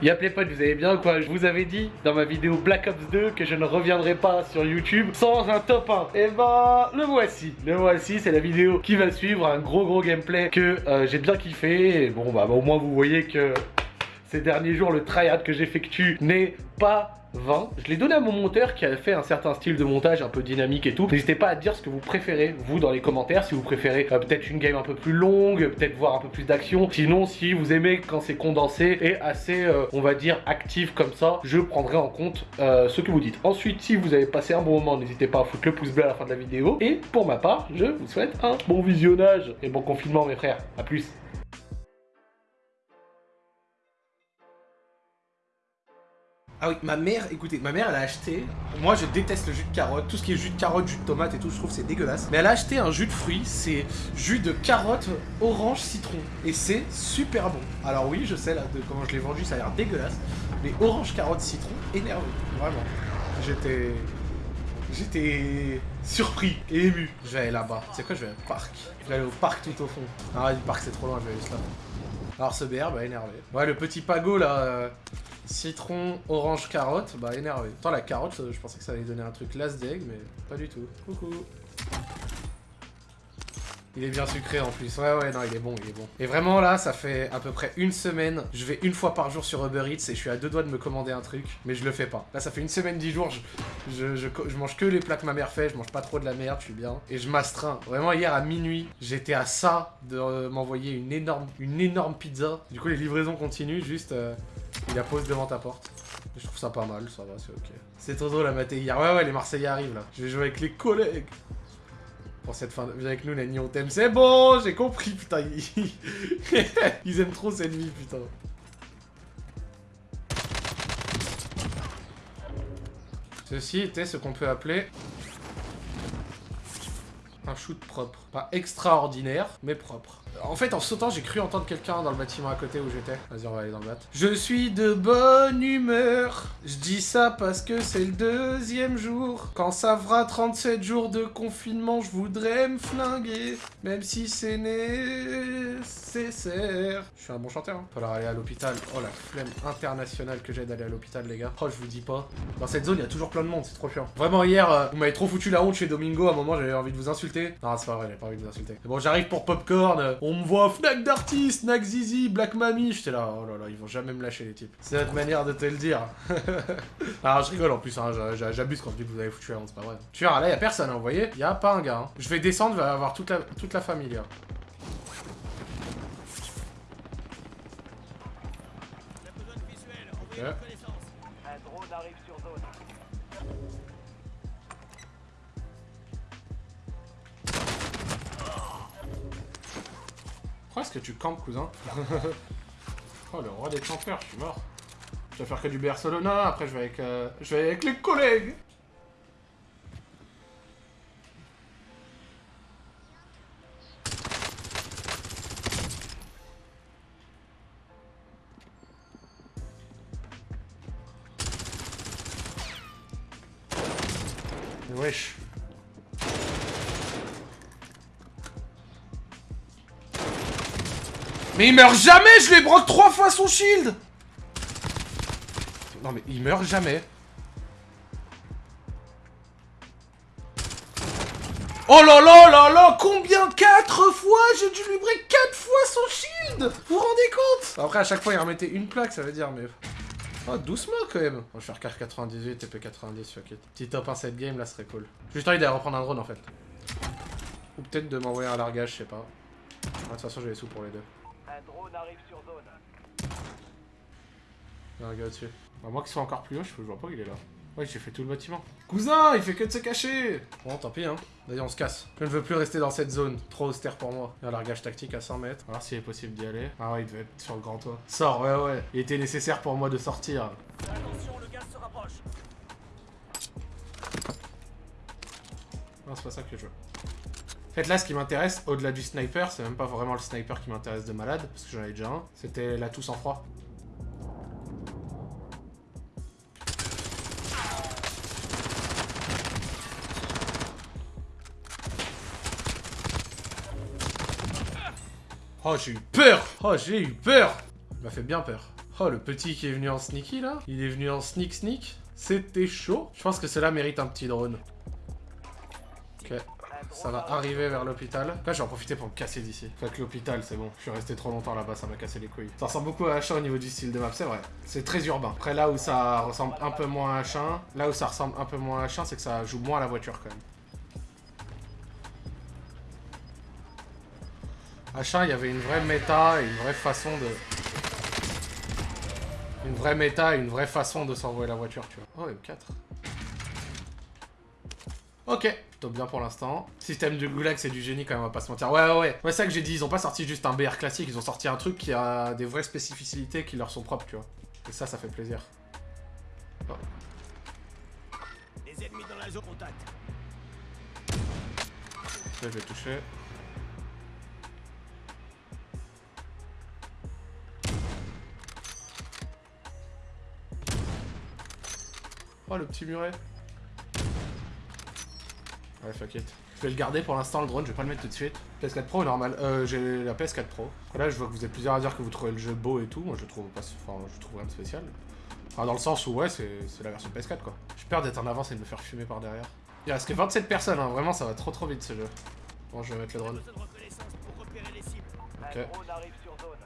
Y'a les potes, vous allez bien quoi Je vous avais dit dans ma vidéo Black Ops 2 que je ne reviendrai pas sur YouTube sans un top 1. Et bah, le voici. Le voici, c'est la vidéo qui va suivre, un gros gros gameplay que euh, j'ai bien kiffé. Et bon, bah, au moins vous voyez que ces derniers jours, le tryhard que j'effectue n'est pas 20. Je l'ai donné à mon monteur qui a fait un certain style de montage un peu dynamique et tout. N'hésitez pas à dire ce que vous préférez, vous, dans les commentaires. Si vous préférez euh, peut-être une game un peu plus longue, peut-être voir un peu plus d'action. Sinon, si vous aimez quand c'est condensé et assez, euh, on va dire, actif comme ça, je prendrai en compte euh, ce que vous dites. Ensuite, si vous avez passé un bon moment, n'hésitez pas à foutre le pouce bleu à la fin de la vidéo. Et pour ma part, je vous souhaite un bon visionnage et bon confinement, mes frères. A plus Ah oui, ma mère, écoutez, ma mère elle a acheté, moi je déteste le jus de carotte, tout ce qui est jus de carotte, jus de tomate et tout, je trouve c'est dégueulasse. Mais elle a acheté un jus de fruits, c'est jus de carotte, orange, citron. Et c'est super bon. Alors oui, je sais là, de comment je l'ai vendu, ça a l'air dégueulasse. Mais orange, carotte, citron, énervé, vraiment. J'étais... J'étais surpris et ému. Je vais aller là-bas. C'est quoi, je vais au parc. Je vais aller au parc tout au fond. Ah, du parc c'est trop loin, je vais aller là. Alors ce BR, bah énervé. Ouais, le petit pago là, euh, Citron, orange, carotte, bah énervé. Attends, la carotte, je pensais que ça allait donner un truc last d'egg, mais pas du tout. Coucou. Il est bien sucré en plus. Ouais, ouais, non, il est bon, il est bon. Et vraiment, là, ça fait à peu près une semaine. Je vais une fois par jour sur Uber Eats et je suis à deux doigts de me commander un truc, mais je le fais pas. Là, ça fait une semaine, dix jours, je, je, je, mange que les plats que ma mère fait, je mange pas trop de la merde, je suis bien. Et je m'astreins. Vraiment, hier à minuit, j'étais à ça de euh, m'envoyer une énorme, une énorme pizza. Du coup, les livraisons continuent, juste... Euh, il la pose devant ta porte. Je trouve ça pas mal, ça va, c'est ok. C'est trop drôle à mater hier. Ouais, ouais, les Marseillais arrivent là. Je vais jouer avec les collègues. Pour cette fin, viens avec nous, Nani, on t'aime. C'est bon, j'ai compris, putain. Ils aiment trop cette vie, putain. Ceci était ce qu'on peut appeler un shoot propre. Pas extraordinaire, mais propre. En fait, en sautant, j'ai cru entendre quelqu'un dans le bâtiment à côté où j'étais. Vas-y, on va aller dans le bat. Je suis de bonne humeur. Je dis ça parce que c'est le deuxième jour. Quand ça fera 37 jours de confinement, je voudrais me flinguer. Même si c'est nécessaire. Je suis un bon chanteur. Hein. Falloir aller à l'hôpital. Oh, la flemme internationale que j'ai d'aller à l'hôpital, les gars. Oh, je vous dis pas. Dans cette zone, il y a toujours plein de monde. C'est trop chiant. Vraiment, hier, euh, vous m'avez trop foutu la honte chez Domingo. À un moment, j'avais envie de vous insulter. Non, c'est pas vrai, j'avais pas envie de vous insulter. Bon, j'arrive pour Popcorn. On me voit Fnac d'artiste, Fnac Zizi, Black Mami. J'étais là, oh là là, ils vont jamais me lâcher les types. C'est notre manière de te le dire. ah, je rigole en plus, hein, j'abuse quand je dis que vous avez foutu la c'est pas vrai. Tu vois, là, y a personne, hein, vous voyez Y a pas un gars. Hein. Je vais descendre, va avoir toute la, famille. Est-ce que tu campes, cousin Oh, le roi des campeurs, je suis mort. Je vais faire que du Barcelona, après je vais avec, euh, je vais avec les collègues Wesh. Mais il meurt jamais Je lui broque trois fois son shield Non mais il meurt jamais. Oh là là là là Combien Quatre fois J'ai dû lui break quatre fois son shield? Vous vous rendez compte? Après à chaque fois il remettait une plaque ça veut dire mais... Oh doucement quand même On va faire car 98 TP 90 fuck it. Petit top 1 7 game là serait cool. J'ai juste envie d'aller reprendre un drone en fait. Ou peut-être de m'envoyer un largage je sais pas. de toute façon j'ai les sous pour les deux. Un drone arrive sur zone. Un gars dessus. À moins qu'il soit encore plus haut, je vois pas qu'il est là. Ouais, j'ai fait tout le bâtiment. Cousin, il fait que de se cacher Bon, tant pis, hein. D'ailleurs, on se casse. Je ne veux plus rester dans cette zone. Trop austère pour moi. Il y a un largage tactique à 100 mètres. Voir s'il est possible d'y aller. Ah ouais, il devait être sur le grand toit. Sors, ouais, ouais. Il était nécessaire pour moi de sortir. Attention, le gaz se rapproche. Non, c'est pas ça que je veux. Fait, là, ce qui m'intéresse, au-delà du sniper, c'est même pas vraiment le sniper qui m'intéresse de malade, parce que j'en ai déjà un. C'était la tout sans froid. Oh, j'ai eu peur Oh, j'ai eu peur Il m'a fait bien peur. Oh, le petit qui est venu en sneaky, là Il est venu en sneak sneak C'était chaud. Je pense que cela mérite un petit drone. Ça va arriver vers l'hôpital. Là, je vais en profiter pour me casser d'ici. Fait que l'hôpital, c'est bon. Je suis resté trop longtemps là-bas, ça m'a cassé les couilles. Ça ressemble beaucoup à H1 au niveau du style de map, c'est vrai. C'est très urbain. Après, là où ça ressemble un peu moins à H1, là où ça ressemble un peu moins à H1, c'est que ça joue moins à la voiture quand même. H1, il y avait une vraie méta et une vraie façon de... Une vraie méta et une vraie façon de s'envoyer la voiture, tu vois. Oh, M4. Ok, plutôt bien pour l'instant. Système du goulag, c'est du génie quand même, on va pas se mentir. Ouais, ouais, ouais. Ouais, c'est ça que j'ai dit, ils ont pas sorti juste un BR classique, ils ont sorti un truc qui a des vraies spécificités qui leur sont propres, tu vois. Et ça, ça fait plaisir. Oh. Les ennemis dans la zone contact. Là, je vais toucher. Oh, le petit muret. Ouais, fuck it. Je vais le garder pour l'instant, le drone, je vais pas le mettre tout de suite. PS4 Pro normal. Euh, j'ai la PS4 Pro. Là, je vois que vous êtes plusieurs à dire que vous trouvez le jeu beau et tout. Moi, je trouve pas... Enfin, je trouve rien de spécial. Enfin, dans le sens où, ouais, c'est la version PS4, quoi. J'ai peur d'être en avance et de me faire fumer par derrière. Il reste que 27 personnes, hein. Vraiment, ça va trop trop vite, ce jeu. Bon, je vais mettre le drone. Ok.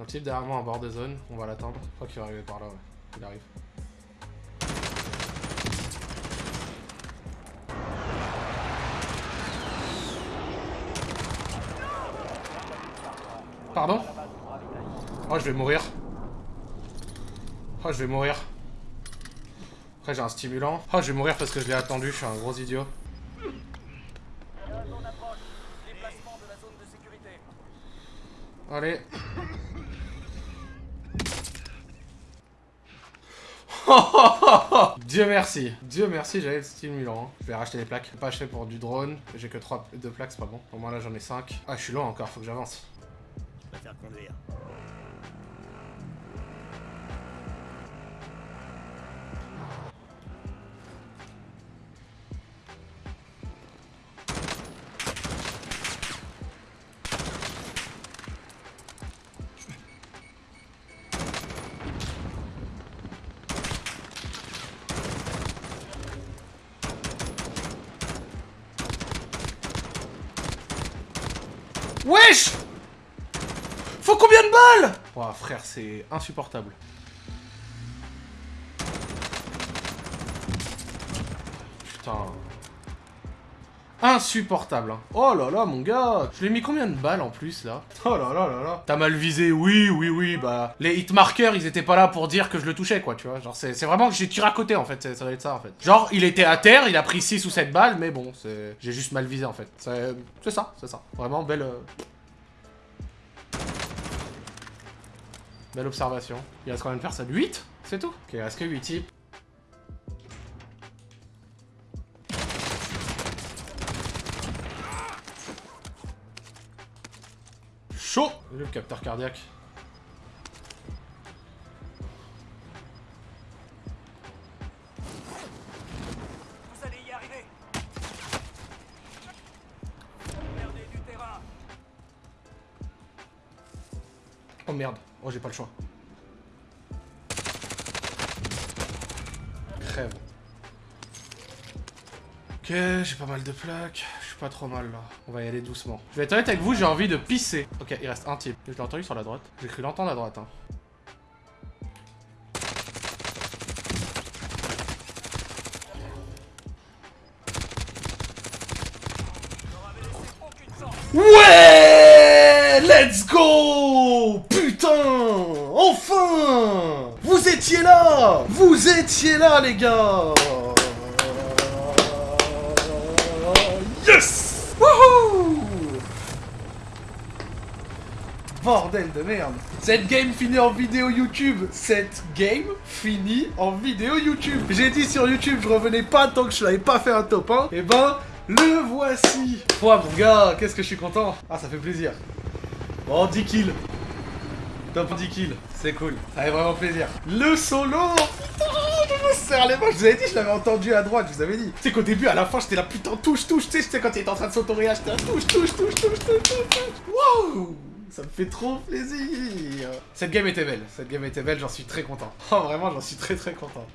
Un type derrière moi en bord de zone, on va l'attendre. Je crois qu'il va arriver par là, ouais. Il arrive. Pardon Oh, je vais mourir. Oh, je vais mourir. Après, j'ai un stimulant. Oh, je vais mourir parce que je l'ai attendu, je suis un gros idiot. Allez. Dieu merci. Dieu merci, j'avais le stimulant. hein. Je vais racheter des plaques. Pas acheté pour du drone. J'ai que 3 deux plaques, c'est pas bon. Au moins là j'en ai 5. Ah, je suis loin encore, faut que j'avance. con Wish! Faut combien de balles? Ouah, frère, c'est insupportable. Putain. Insupportable. hein. Oh là là, mon gars. Je lui ai mis combien de balles en plus, là? Oh là là là là. T'as mal visé, oui, oui, oui. Bah, les hitmarkers, ils étaient pas là pour dire que je le touchais, quoi, tu vois. Genre, c'est vraiment que j'ai tiré à côté, en fait. Ça doit être ça, en fait. Genre, il était à terre, il a pris 6 ou 7 balles, mais bon, c'est... J'ai juste mal visé, en fait. C'est c'est ça, c'est ça. Vraiment, belle... euh, Belle observation. Il reste combien de personnes 8 C'est tout Ok, il reste que 8 types. Chaud le capteur cardiaque. Vous allez y arriver. Perdez du terrain. Oh merde. Oh, j'ai pas le choix. Crève. Ok, j'ai pas mal de plaques. Je suis pas trop mal là. On va y aller doucement. Je vais être honnête avec vous, j'ai envie de pisser. Ok, il reste un type. Je l'ai entendu sur la droite. J'ai cru l'entendre à droite. Hein. Ouais Let's go Enfin! Vous étiez là! Vous étiez là, les gars! Yes! Wouhou! Bordel de merde! Cette game finit en vidéo YouTube. Cette game finit en vidéo YouTube. J'ai dit sur YouTube je revenais pas tant que je n'avais pas fait un top 1 Et ben, le voici. Toi mon gars, qu'est-ce que je suis content? Ah ça fait plaisir. Bon 10 kills Top 10 kills, c'est cool, ça fait vraiment plaisir. Le solo Putain, je me serre les mains, je vous avais dit, je l'avais entendu à droite, je vous avais dit. Tu sais qu'au début, à la fin, j'étais là, putain, touche, touche, tu sais, quand il était en train de là, touche, touche, touche, touche, touche, touche, touche. Wow Ça me fait trop plaisir Cette game était belle, cette game était belle, j'en suis très content. Oh vraiment, j'en suis très très content.